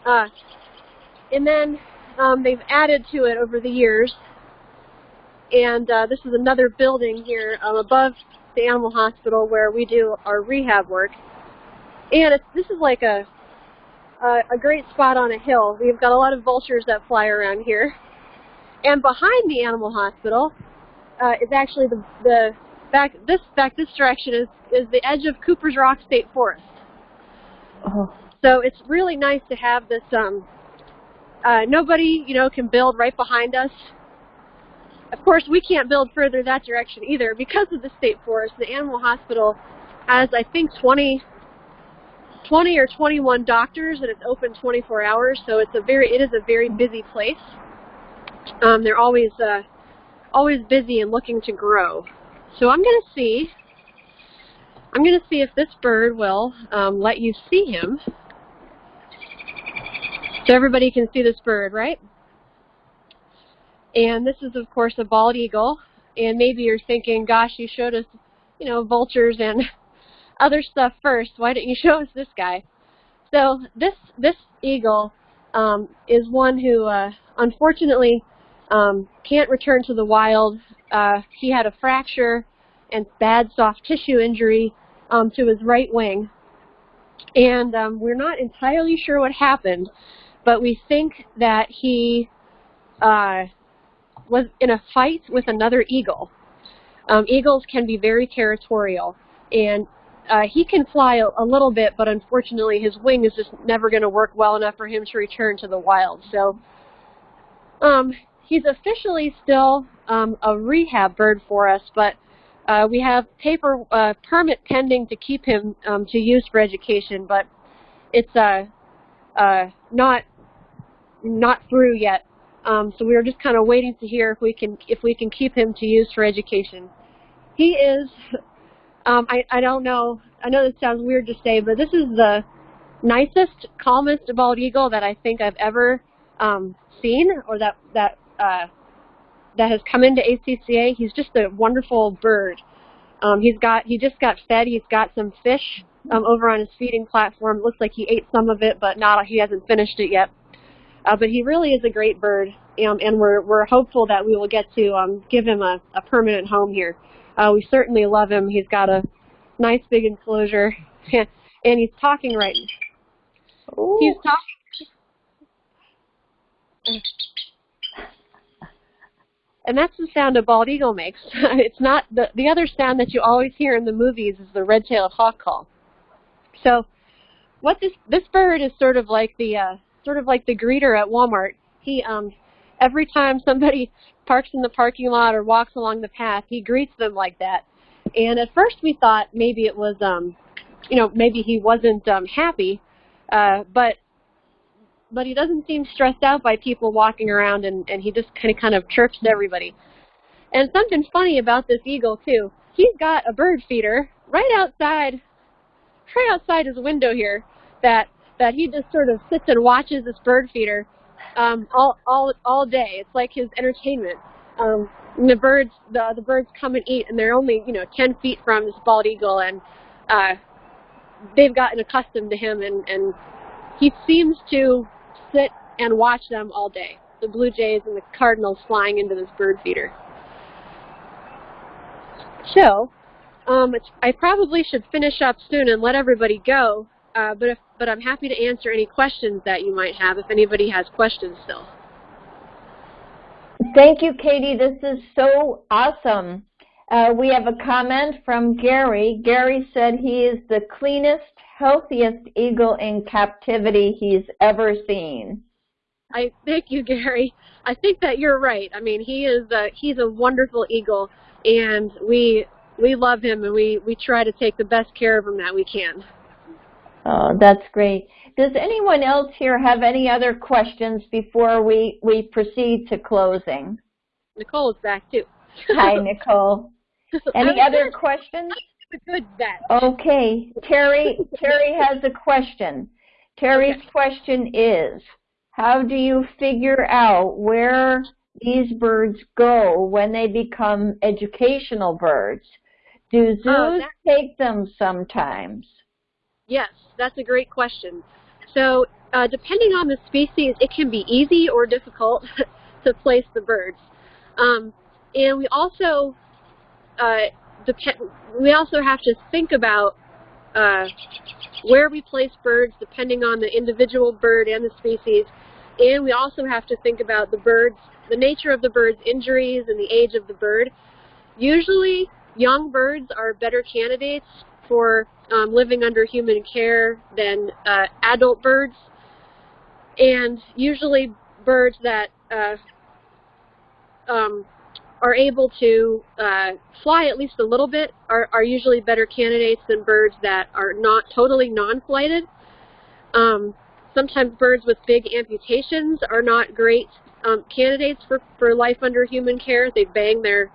Uh, and then um, they've added to it over the years. And uh, this is another building here um, above the animal hospital where we do our rehab work. And it's, this is like a, a a great spot on a hill. We've got a lot of vultures that fly around here. And behind the animal hospital uh, is actually the the back this back this direction is is the edge of Cooper's Rock State Forest. So it's really nice to have this. Um, uh, nobody, you know, can build right behind us. Of course, we can't build further that direction either because of the state forest. The animal hospital has, I think, 20, 20 or 21 doctors, and it's open 24 hours. So it's a very, it is a very busy place. Um, they're always, uh, always busy and looking to grow. So I'm going to see. I'm going to see if this bird will um, let you see him. So everybody can see this bird, right? And this is, of course, a bald eagle. And maybe you're thinking, gosh, you showed us, you know, vultures and other stuff first. Why didn't you show us this guy? So this this eagle um, is one who, uh, unfortunately, um, can't return to the wild. Uh, he had a fracture and bad soft tissue injury um, to his right wing. And um, we're not entirely sure what happened, but we think that he uh, was in a fight with another eagle. Um, eagles can be very territorial, and uh, he can fly a, a little bit, but unfortunately his wing is just never going to work well enough for him to return to the wild. So um, he's officially still um, a rehab bird for us, but uh, we have paper uh, permit pending to keep him um, to use for education, but it's uh, uh, not not through yet. Um, so we are just kind of waiting to hear if we can if we can keep him to use for education. He is, um, I I don't know. I know this sounds weird to say, but this is the nicest, calmest bald eagle that I think I've ever um, seen, or that that uh, that has come into ACCA. He's just a wonderful bird. Um, he's got he just got fed. He's got some fish um, over on his feeding platform. It looks like he ate some of it, but not he hasn't finished it yet. Uh, but he really is a great bird, um, and we're we're hopeful that we will get to um, give him a, a permanent home here. Uh, we certainly love him. He's got a nice big enclosure, and he's talking right. He's talking. And that's the sound a bald eagle makes. it's not the the other sound that you always hear in the movies is the red-tailed hawk call. So, what this this bird is sort of like the uh, sort of like the greeter at Walmart. He um every time somebody parks in the parking lot or walks along the path, he greets them like that. And at first we thought maybe it was um you know maybe he wasn't um happy, uh, but but he doesn't seem stressed out by people walking around and, and he just kind of kind of chirps to everybody. And something funny about this eagle too, he's got a bird feeder right outside right outside his window here that that he just sort of sits and watches this bird feeder um, all all all day. It's like his entertainment. Um, the birds the the birds come and eat, and they're only you know 10 feet from this bald eagle, and uh, they've gotten accustomed to him, and and he seems to sit and watch them all day. The blue jays and the cardinals flying into this bird feeder. So, um, I probably should finish up soon and let everybody go. Uh, but if, but I'm happy to answer any questions that you might have if anybody has questions still. Thank you, Katie. This is so awesome. Uh, we have a comment from Gary. Gary said he is the cleanest, healthiest eagle in captivity he's ever seen. I thank you, Gary. I think that you're right. I mean, he is a, he's a wonderful eagle, and we we love him, and we we try to take the best care of him that we can. Oh, that's great. Does anyone else here have any other questions before we, we proceed to closing? Nicole is back too. Hi, Nicole. Any other questions? Good bet. Okay, Terry, Terry has a question. Terry's question is, how do you figure out where these birds go when they become educational birds? Do zoos Oh, take them sometimes? Yes, that's a great question. So, uh, depending on the species, it can be easy or difficult to place the birds. Um, and we also uh. We also have to think about uh, where we place birds, depending on the individual bird and the species. And we also have to think about the birds, the nature of the bird's injuries and the age of the bird. Usually, young birds are better candidates for um, living under human care than uh, adult birds. And usually birds that uh, um, are able to uh, fly at least a little bit are, are usually better candidates than birds that are not totally non-flighted. Um, sometimes birds with big amputations are not great um, candidates for, for life under human care. They bang their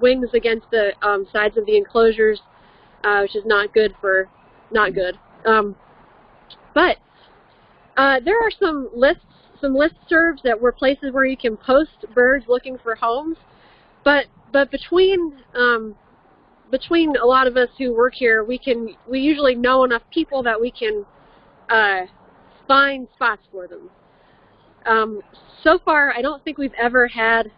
wings against the um, sides of the enclosures, uh, which is not good for, not good. Um, but uh, there are some lists, some listservs that were places where you can post birds looking for homes. But but between um, between a lot of us who work here, we can we usually know enough people that we can uh, find spots for them. Um, so far, I don't think we've ever had.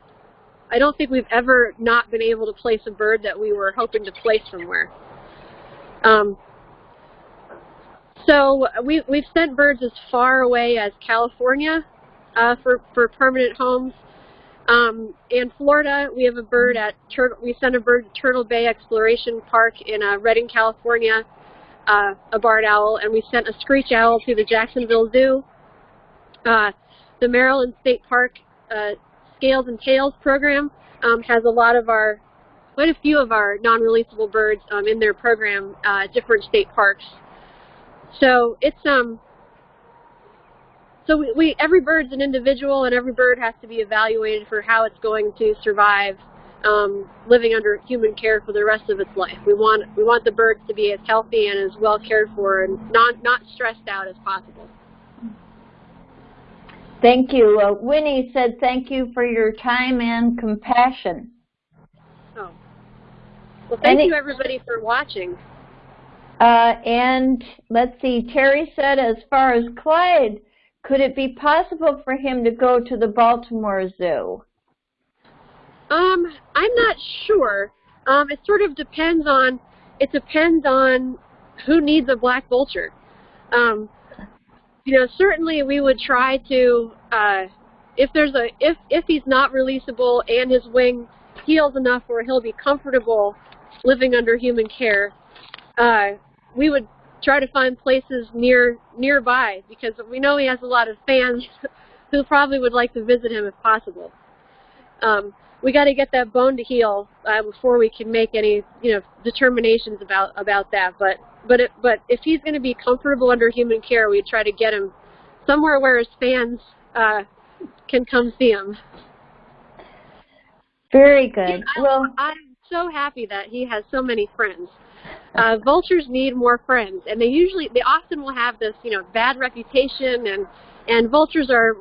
I don't think we've ever not been able to place a bird that we were hoping to place somewhere. Um, so we, we've sent birds as far away as California uh, for, for permanent homes. Um, in Florida, we have a bird at Turtle. We sent a bird to Turtle Bay Exploration Park in uh, Redding, California, uh, a barred owl, and we sent a screech owl to the Jacksonville Zoo. Uh, the Maryland State Park uh, Scales and Tails program um, has a lot of our, quite a few of our non-releasable birds um, in their program, uh, different state parks. So it's um. So we, we every bird's an individual, and every bird has to be evaluated for how it's going to survive um, living under human care for the rest of its life. We want we want the birds to be as healthy and as well cared for, and not not stressed out as possible. Thank you. Uh, Winnie said thank you for your time and compassion. Oh. Well, thank Any- you everybody for watching. Uh, and let's see, Terry said as far as Clyde, could it be possible for him to go to the Baltimore Zoo? Um, I'm not sure. Um, it sort of depends on. It depends on who needs a black vulture. Um, you know, certainly we would try to. Uh, if there's a if if he's not releasable and his wing heals enough where he'll be comfortable living under human care, uh, we would try to find places near nearby because we know he has a lot of fans who probably would like to visit him if possible. Um, we got to get that bone to heal uh, before we can make any you know determinations about about that. But but it, but if he's going to be comfortable under human care, we try to get him somewhere where his fans uh, can come see him. Very good. I, Well, I'm so happy that he has so many friends. Uh, vultures need more friends, and they usually, they often will have this, you know, bad reputation, and and vultures are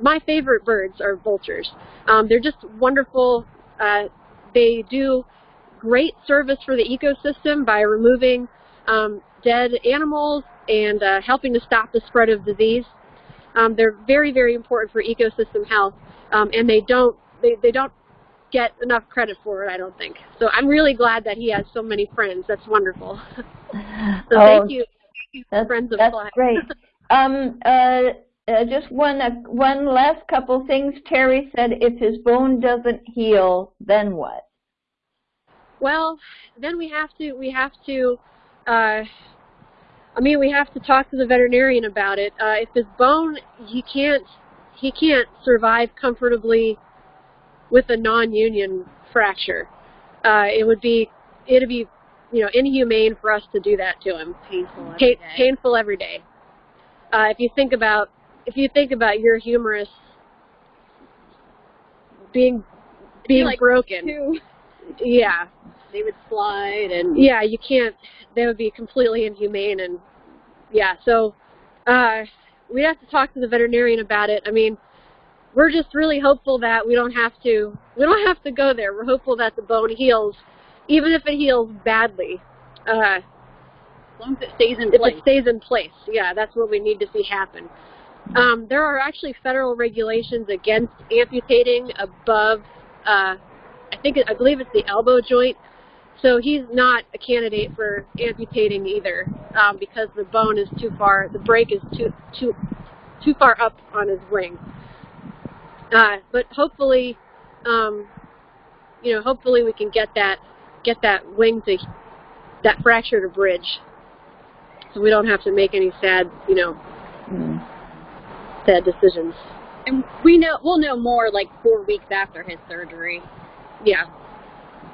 my favorite birds are vultures. Um, they're just wonderful. Uh, they do great service for the ecosystem by removing um, dead animals and uh, helping to stop the spread of disease. Um, they're very, very important for ecosystem health, um, and they don't they, they don't get enough credit for it, I don't think. So I'm really glad that he has so many friends. That's wonderful. so oh, thank you, thank you that's, friends of that's Fly. great. Um, uh, uh, just one uh, one last couple things. Terry said, if his bone doesn't heal, then what? Well, then we have to we have to uh, I mean we have to talk to the veterinarian about it. Uh, if his bone he can't he can't survive comfortably with a non-union fracture. Uh, it would be it'd be you know inhumane for us to do that to him. Painful every Pa- day. painful every day. Uh, if you think about if you think about your humerus being being like broken, Two, yeah, they would slide and yeah, you can't. That would be completely inhumane, and yeah. So uh, we'd have to talk to the veterinarian about it. I mean, we're just really hopeful that we don't have to we don't have to go there. We're hopeful that the bone heals, even if it heals badly. Uh, As long as it stays in if place. it stays in place. Yeah, that's what we need to see happen. Um, there are actually federal regulations against amputating above, uh, I think, I believe it's the elbow joint. So he's not a candidate for amputating either, um, because the bone is too far, the break is too too too far up on his wing. Uh, but hopefully, um, you know, hopefully we can get that get that wing to that fracture to bridge, so we don't have to make any sad, you know, Hmm. sad decisions. And we know we'll know more like four weeks after his surgery. Yeah,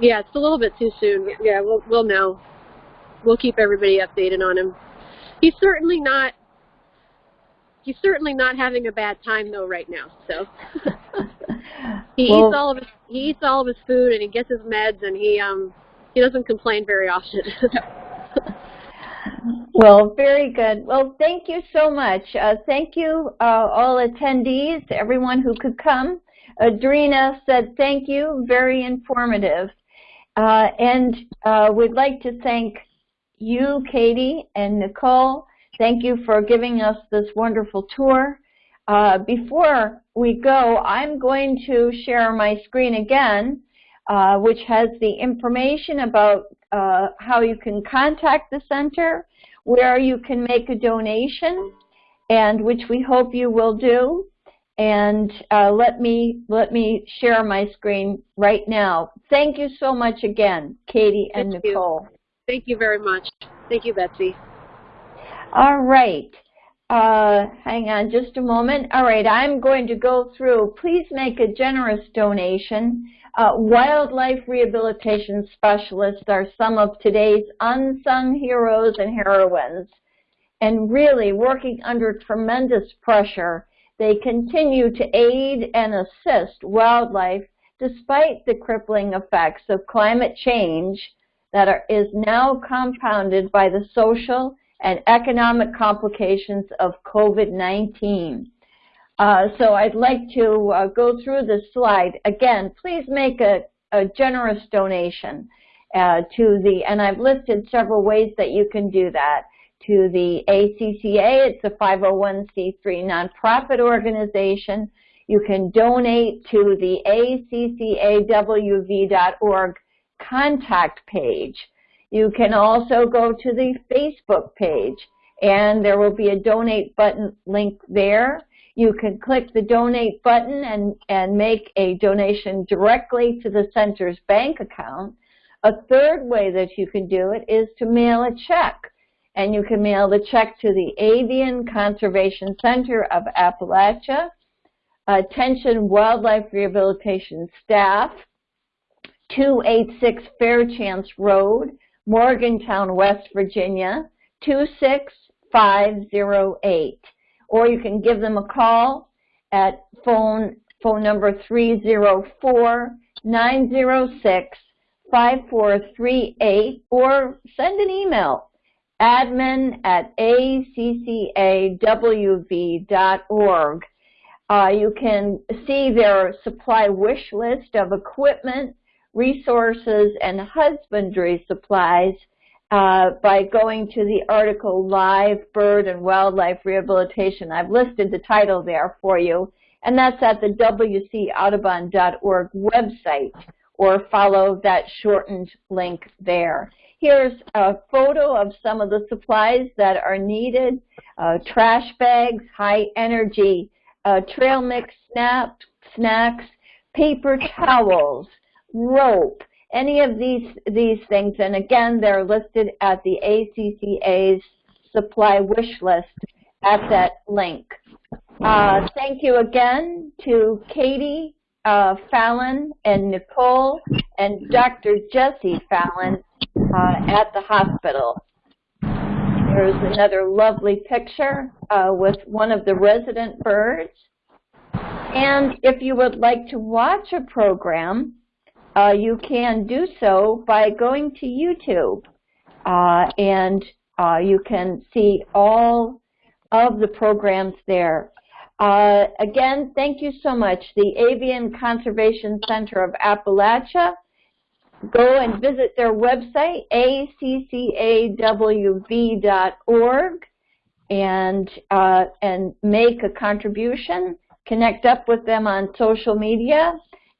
yeah, it's a little bit too soon. Yeah, we'll we'll know. We'll keep everybody updated on him. He's certainly not. He's certainly not having a bad time though right now. So he Well- eats all of his he eats all of his food and he gets his meds and he um he doesn't complain very often. Well, very good. Well, thank you so much. Uh, thank you, uh, all attendees, everyone who could come. Adrena said thank you, very informative. Uh, and uh, we'd like to thank you, Katie and Nicole. Thank you for giving us this wonderful tour. Uh, before we go, I'm going to share my screen again, uh, which has the information about uh, how you can contact the center, where you can make a donation, and which we hope you will do. And uh, let me let me share my screen right now. Thank you so much again, Katie and Thank you. Nicole. Thank you very much. Thank you, Betsy. All right. Uh, hang on just a moment. All right, I'm going to go through. Please make a generous donation. Uh, wildlife rehabilitation specialists are some of today's unsung heroes and heroines. And really working under tremendous pressure, they continue to aid and assist wildlife despite the crippling effects of climate change that are, is now compounded by the social and economic complications of COVID-19. Uh, so I'd like to uh, go through this slide. Again, please make a, a generous donation uh, to the, and I've listed several ways that you can do that. To the ACCA, it's a 501c3 nonprofit organization. You can donate to the ACCAWV.org contact page. You can also go to the Facebook page and there will be a donate button link there. You can click the donate button and, and make a donation directly to the center's bank account. A third way that you can do it is to mail a check. And you can mail the check to the Avian Conservation Center of Appalachia, Attention Wildlife Rehabilitation Staff, 286 Fairchance Road, Morgantown, West Virginia, 26508. Or you can give them a call at phone, phone number 304-906-5438 or send an email admin at accawv.org. Uh, you can see their supply wish list of equipment, resources, and husbandry supplies uh, by going to the article Live Bird and Wildlife Rehabilitation. I've listed the title there for you, and that's at the wcaudubon.org website, or follow that shortened link there. Here's a photo of some of the supplies that are needed, uh, trash bags, high energy uh, trail mix snap, snacks, paper towels, rope, any of these, these things. And again, they're listed at the ACCA's supply wish list at that link. Uh, thank you again to Katie uh, Fallon and Nicole and Dr. Jesse Fallon uh, at the hospital. There's another lovely picture uh, with one of the resident birds. And if you would like to watch a program, uh, you can do so by going to YouTube. Uh, and uh, you can see all of the programs there. Uh, again, thank you so much. The Avian Conservation Center of Appalachia. Go and visit their website, accawv.org, and, uh, and make a contribution. Connect up with them on social media.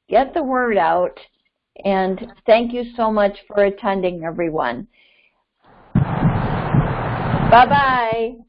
Get the word out. And thank you so much for attending, everyone. Bye-bye.